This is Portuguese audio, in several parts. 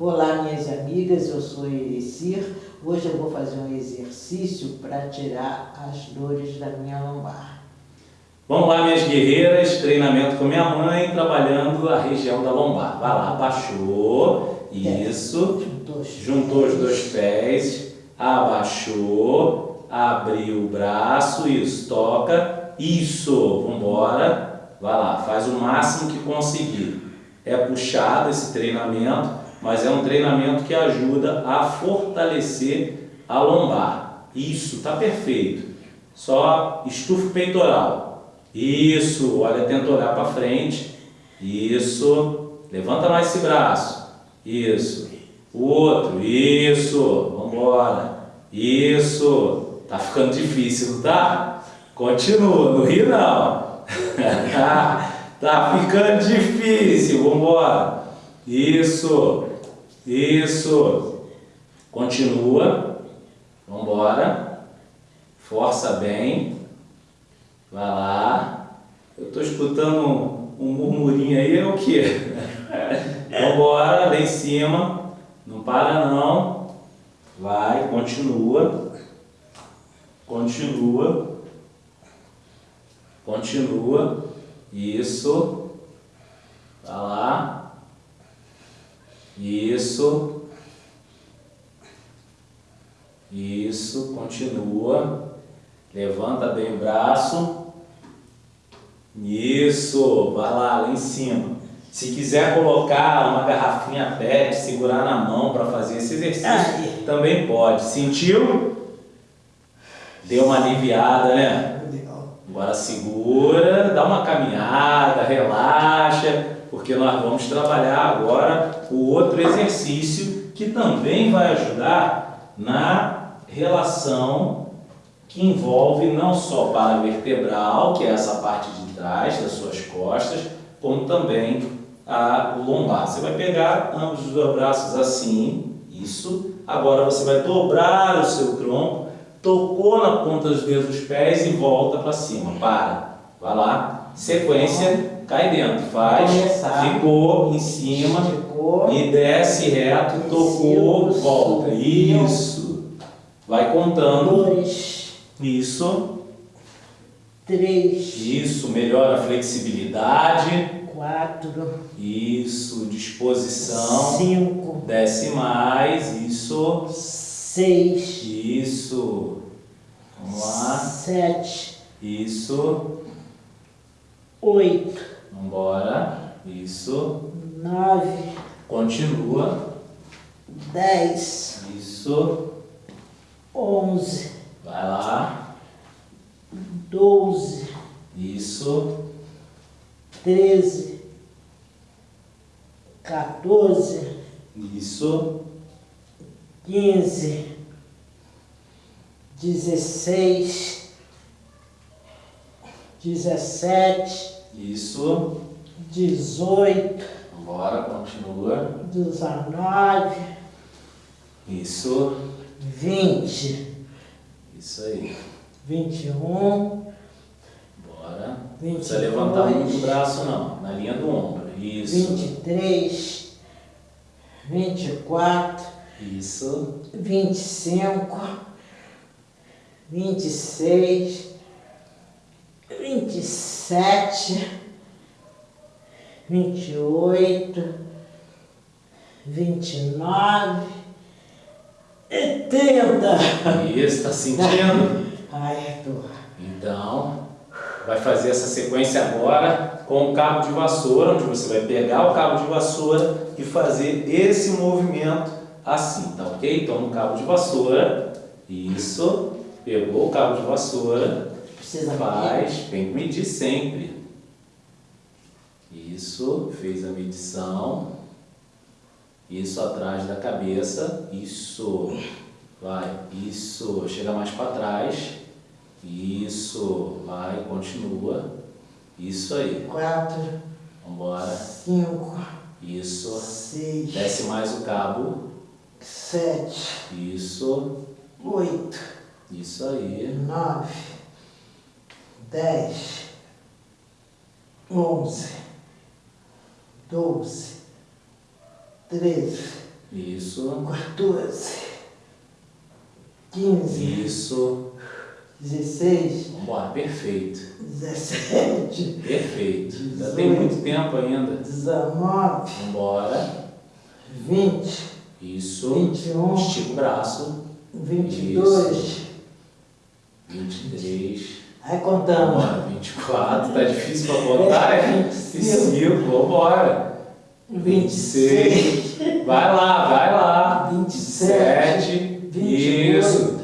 Olá, minhas amigas, eu sou Elicir. Hoje eu vou fazer um exercício para tirar as dores da minha lombar. Vamos lá, minhas guerreiras, treinamento com minha mãe, trabalhando a região da lombar. Vai lá, abaixou, isso, juntou os dois pés, abaixou, abriu o braço, isso, toca, isso, vambora, vai lá, faz o máximo que conseguir. É puxado esse treinamento, mas é um treinamento que ajuda a fortalecer a lombar. Isso, está perfeito. Só estufa o peitoral. Isso, olha, tenta olhar para frente. Isso, levanta mais esse braço. Isso, o outro, isso, vamos embora. Isso, tá ficando difícil, tá? Continua, não ri não. tá ficando difícil, vamos embora. Isso, isso. Continua. Vamos embora. Força bem. Vai lá. Eu estou escutando um, um, murmurinho aí, é o quê? Vamos embora, lá em cima. Não para não. Vai, continua. Continua. Continua. Isso. Vai lá. Isso. Isso, continua. Levanta bem o braço. Isso, vai lá, lá em cima. Se quiser colocar uma garrafinha PET, segurar na mão para fazer esse exercício, Ai. também pode. Sentiu? Deu uma aliviada, né? Agora segura, dá uma caminhada, relaxa porque nós vamos trabalhar agora o outro exercício que também vai ajudar na relação que envolve não só para vertebral, que é essa parte de trás das suas costas, como também a lombar. Você vai pegar ambos os dois braços assim, isso. Agora você vai dobrar o seu tronco, tocou na ponta dos dedos dos pés e volta para cima. Para. Vai lá. Sequência cai dentro, faz, Começar. ficou em cima ficou, e desce reto, tocou, volta. Isso. Vai contando. Dois. Isso. Três. Isso, melhora a flexibilidade. Quatro. Isso, disposição. Cinco. Desce mais, isso. Seis. Isso. Vamos lá. Sete. Isso. Oito. Vambora. Isso. Nove. Continua. Dez. Isso. Onze. Vai lá. Doze. Isso. Treze. Quatorze. Isso. Quinze. Dezesseis. Dezessete. Isso. 18. Bora, continua. 19. Isso. 20. Isso aí. 21. Bora. Não precisa levantar muito o braço não, na linha do ombro. Isso. 23. 24. Isso. 25. 26 vinte e sete, vinte e oito, vinte e nove e trinta. Isso, está sentindo? Ai, tô. Então, vai fazer essa sequência agora com o cabo de vassoura, onde você vai pegar o cabo de vassoura e fazer esse movimento assim, tá ok? Então, no cabo de vassoura, isso, pegou o cabo de vassoura, Precisa Faz, medir? tem que medir sempre. Isso, fez a medição. Isso atrás da cabeça. Isso. Vai. Isso. Chega mais para trás. Isso. Vai, continua. Isso aí. Quatro. Vambora. Cinco. Isso. Seis. Desce mais o cabo. Sete. Isso. Oito. Isso aí. Nove dez, onze, doze, treze, Isso. 14. 15. Isso. 16. Vambora, perfeito. 17. Perfeito. Ainda tem muito tempo ainda. 19. Vambora. 20. Isso. 21. Estica o braço. 22. Isso. 23. Aí contamos. Vambora. 24. Tá difícil pra botar, é? 25. Vambora. 26. Vai lá, vai lá. 27. 27. Isso.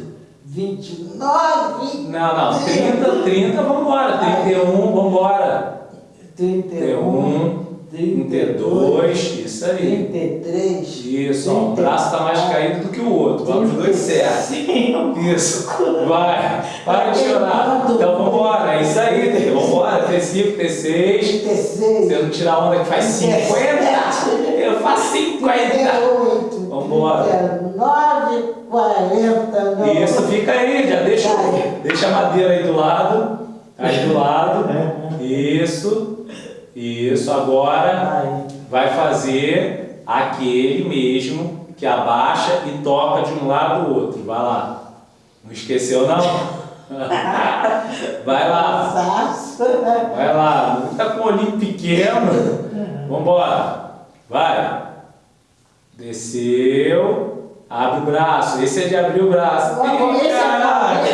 29. Não, não. 30, 30, vambora. 31, vambora. 31. 32, isso aí. 33. Isso, ó, o braço está mais caído do que o outro. Vamos os dois certos. Isso. Vai. Para de chorar. Então vamos embora. É isso aí. Vamos embora. T5, T6. 36. Você não tirar onda que faz 50. Eu faço 50. 38. Vambora. 39. 40. Não. Isso, fica aí. Já deixa, deixa a madeira aí do lado. Aí do lado. Isso. Isso. Agora vai fazer aquele mesmo que abaixa e toca de um lado ao outro. Vai lá. Não esqueceu não? Vai lá. Cansaço. Vai lá. Não tá com o olhinho pequeno. Vambora. Vai. Desceu. Abre o braço. Esse é de abrir o braço. Ih, caraca.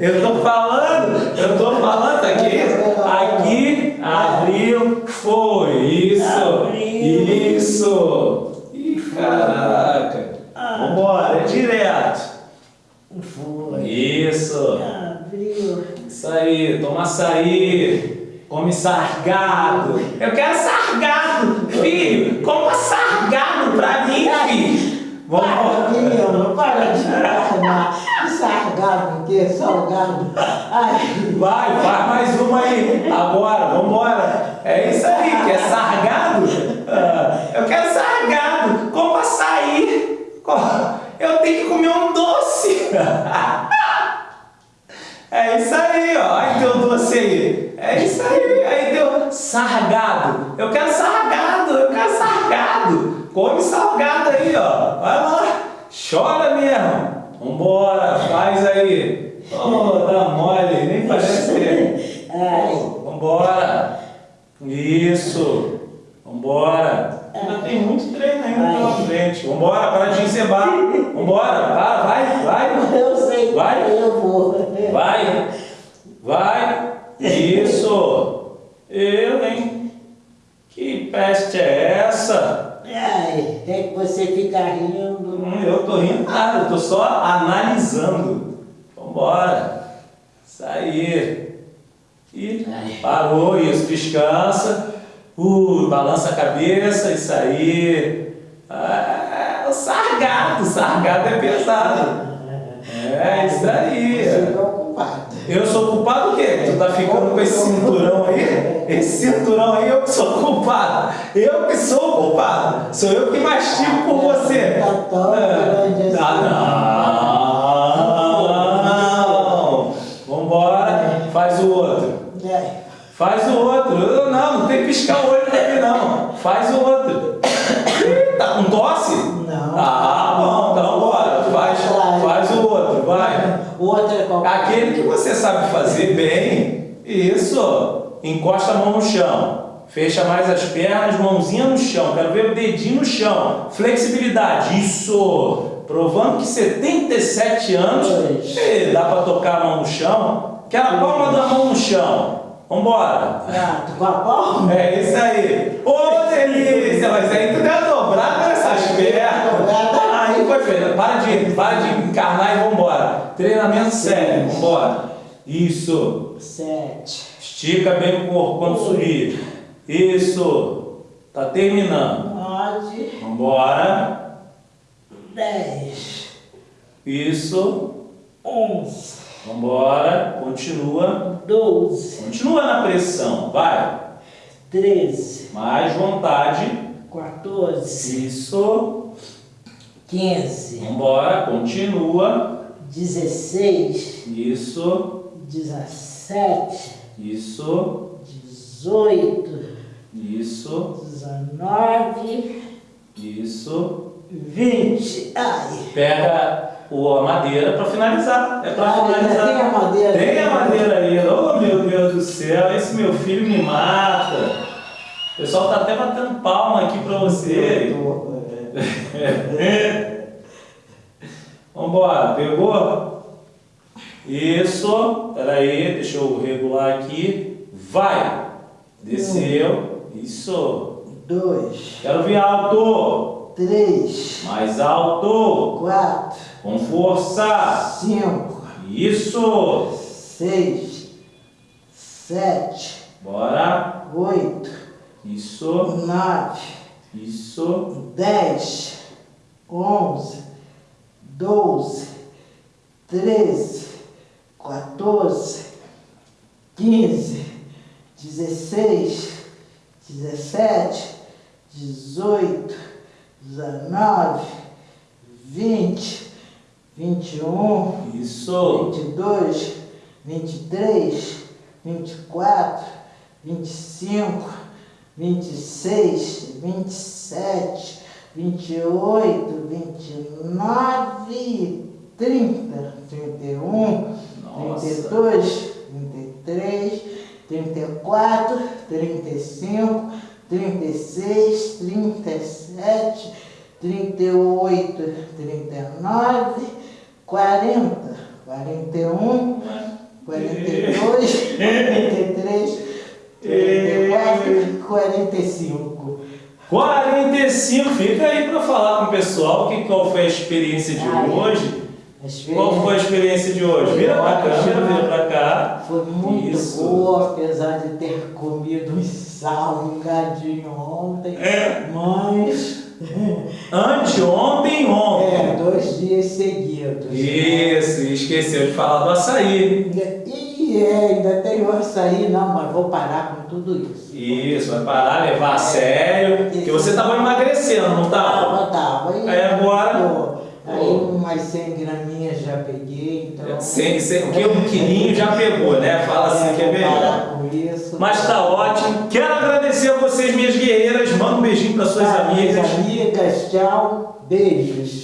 Eu tô falando. Eu tô falando aqui. Aqui. Abriu. Foi. Isso. Abriu. Isso. Ih, caraca. Vambora. É direto. Foi. Isso. Abriu. Isso aí, toma açaí, come sargado. Eu quero sargado, filho, coma sargado pra mim, filho. Para, Vamos. menino, para de enganar. Sargado, o quê? Salgado. Ai, Vai, faz mais uma aí. Agora, vambora. É isso aí, quer sargado? Ah, eu quero sargado, coma açaí. Eu tenho que comer um doce. É isso aí, ó. Aí teu doce aí. É isso aí. Aí teu sargado. Eu quero sargado, eu quero sargado. Come salgado aí, ó. Vai lá. Chora mesmo. Vambora, faz aí. Oh, dá mole, nem parece ter. ai. Vambora. Isso. Vambora. Ainda tem muito treino ainda pela frente. Vambora, para de encebar. Vambora, para, vai, vai. Eu sei, Vai. eu vou. Vai, vai, isso. Eu, hein? Que peste é essa? Ai, é que você fica rindo. Hum, eu tô rindo nada, eu tô só analisando. Vambora. Isso aí. E parou, isso, descansa. Uh, balança a cabeça, isso aí. Ah, o sargado, o sargado é pesado. É, isso aí. Você é ocupado. Eu sou culpado o quê? Tu tá ficando com esse cinturão aí? Esse cinturão aí eu que sou culpado. Eu que sou culpado. Sou eu que mastigo por você. Tá. Ah, não. Vambora. Faz o outro. Faz o outro. Não, não tem que piscar o olho dele não. Faz o outro. Aquele que você sabe fazer bem, isso. Encosta a mão no chão. Fecha mais as pernas, mãozinha no chão. Quero ver o dedinho no chão. Flexibilidade. Isso. Provando que 77 anos, dá para tocar a mão no chão. Quero a palma da mão no chão. Vambora. Tu com a palma? É isso aí. Ô, delícia. Mas aí tu deu dobrada nessas pernas. Dobrada. Foi feio. Para de, para de encarnar e vambora. Treinamento sério. Vambora. Isso. Sete. Estica bem o corpo quando subir. Isso. Tá terminando. Nove. Vambora. Dez. Isso. Onze. Vambora. Continua. Doze. Continua na pressão. Vai. Treze. Mais vontade. Quatorze. Isso. Quinze. Vambora. Continua. Dezesseis. Isso. Dezessete. Isso. Dezoito. Isso. Dezenove. Isso. 20. Ai. Pega o, a madeira para finalizar. É para finalizar. tem a madeira Tem a madeira ainda. Oh meu Deus do céu, esse meu filho me mata. O pessoal tá até batendo palma aqui para você. Vambora, pegou? Isso, peraí, deixa eu regular aqui. Vai! Desceu. Isso. 2, Quero ver alto. 3, Mais alto. 4, Com força. 5, Isso. 6, 7, Bora. 8, Isso. 9, Isso. 10, 11, 12, 13, 14, 15, 16, 17, 18, 19, 20, 21, Isso. 22, 23, 24, 25, 26, 27, 28, 29, 30, 31, Nossa. 32, 33, 34, 35, 36, 37, 38, 39, 40, 41, 42, 43, 44, 45. 45, fica aí para falar com o pessoal que, qual foi a experiência de Ai. hoje. Qual foi a experiência de hoje? Vira pra câmera, vira pra cá. Foi muito Isso. boa, apesar de ter comido um salgadinho ontem. É. Mas, Anteontem, é, ontem. dois dias seguidos. Isso, e esqueceu de falar do açaí. E é, ainda tem o açaí, não, mas vou parar com tudo isso. Isso, vai parar, levar a sério. Porque você tava emagrecendo, não tava? Tava, tava. E, Aí agora- pô, Aí umas 100 graminhas já peguei, então... Sem, sem, o que um quilinho já pegou, né? Fala assim que é melhor. isso. Mas tá ótimo. Quero agradecer a vocês, minhas guerreiras. Manda um beijinho para suas Tá, minhas amigas. amigas, tchau, beijos.